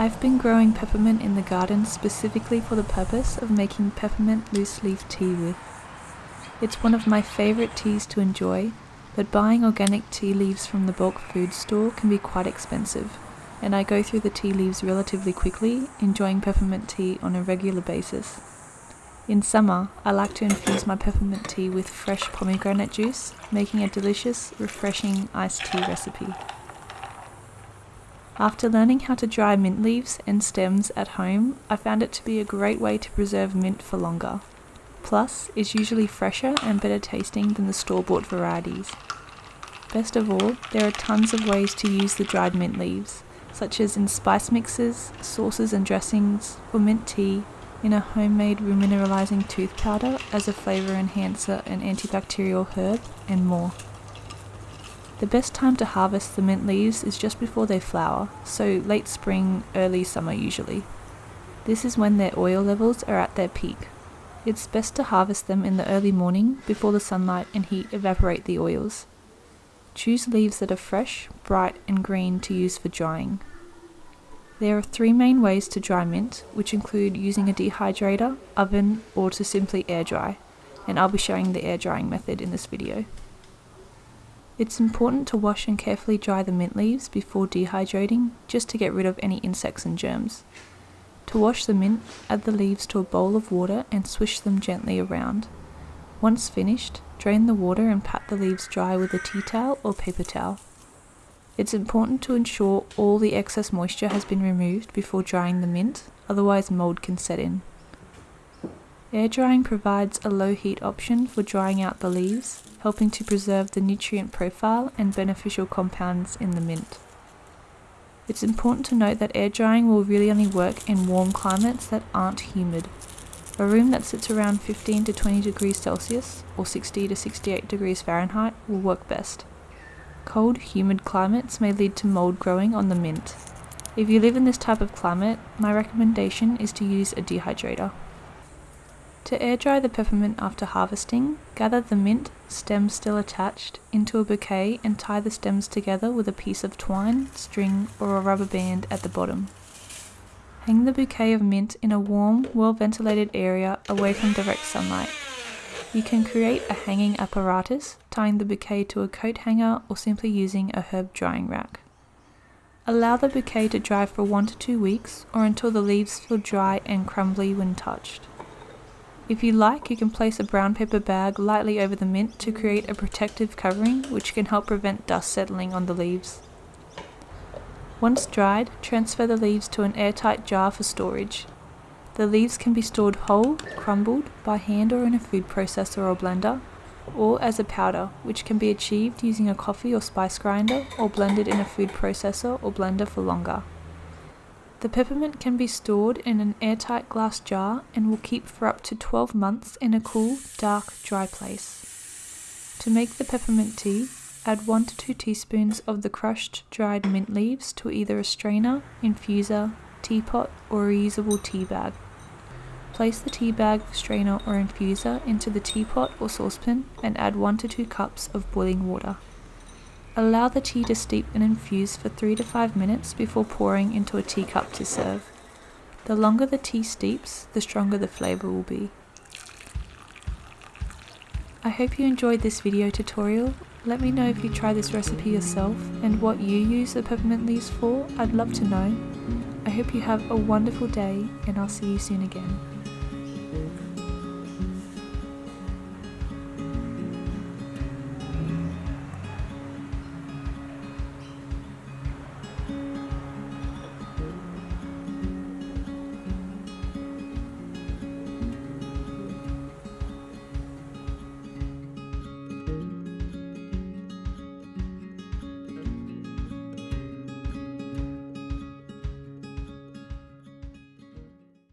I've been growing peppermint in the garden specifically for the purpose of making peppermint loose leaf tea with. It's one of my favourite teas to enjoy, but buying organic tea leaves from the bulk food store can be quite expensive, and I go through the tea leaves relatively quickly, enjoying peppermint tea on a regular basis. In summer, I like to infuse my peppermint tea with fresh pomegranate juice, making a delicious, refreshing iced tea recipe. After learning how to dry mint leaves and stems at home, I found it to be a great way to preserve mint for longer. Plus, it's usually fresher and better tasting than the store bought varieties. Best of all, there are tons of ways to use the dried mint leaves, such as in spice mixes, sauces and dressings, for mint tea, in a homemade remineralizing tooth powder as a flavor enhancer and antibacterial herb, and more. The best time to harvest the mint leaves is just before they flower, so late spring, early summer usually. This is when their oil levels are at their peak. It's best to harvest them in the early morning before the sunlight and heat evaporate the oils. Choose leaves that are fresh, bright, and green to use for drying. There are three main ways to dry mint, which include using a dehydrator, oven, or to simply air dry, and I'll be showing the air drying method in this video. It's important to wash and carefully dry the mint leaves before dehydrating, just to get rid of any insects and germs. To wash the mint, add the leaves to a bowl of water and swish them gently around. Once finished, drain the water and pat the leaves dry with a tea towel or paper towel. It's important to ensure all the excess moisture has been removed before drying the mint, otherwise mold can set in. Air drying provides a low heat option for drying out the leaves, helping to preserve the nutrient profile and beneficial compounds in the mint. It's important to note that air drying will really only work in warm climates that aren't humid. A room that sits around 15 to 20 degrees Celsius or 60 to 68 degrees Fahrenheit will work best. Cold, humid climates may lead to mold growing on the mint. If you live in this type of climate, my recommendation is to use a dehydrator. To air dry the peppermint after harvesting, gather the mint, stems still attached, into a bouquet and tie the stems together with a piece of twine, string, or a rubber band at the bottom. Hang the bouquet of mint in a warm, well ventilated area away from direct sunlight. You can create a hanging apparatus, tying the bouquet to a coat hanger or simply using a herb drying rack. Allow the bouquet to dry for 1 to 2 weeks or until the leaves feel dry and crumbly when touched. If you like, you can place a brown paper bag lightly over the mint to create a protective covering which can help prevent dust settling on the leaves. Once dried, transfer the leaves to an airtight jar for storage. The leaves can be stored whole, crumbled, by hand or in a food processor or blender, or as a powder, which can be achieved using a coffee or spice grinder or blended in a food processor or blender for longer. The peppermint can be stored in an airtight glass jar and will keep for up to 12 months in a cool, dark, dry place. To make the peppermint tea, add 1 to 2 teaspoons of the crushed dried mint leaves to either a strainer, infuser, teapot, or reusable tea bag. Place the tea bag, strainer or infuser into the teapot or saucepan and add 1 to 2 cups of boiling water. Allow the tea to steep and infuse for 3 to 5 minutes before pouring into a teacup to serve. The longer the tea steeps, the stronger the flavour will be. I hope you enjoyed this video tutorial. Let me know if you try this recipe yourself and what you use the peppermint leaves for, I'd love to know. I hope you have a wonderful day and I'll see you soon again.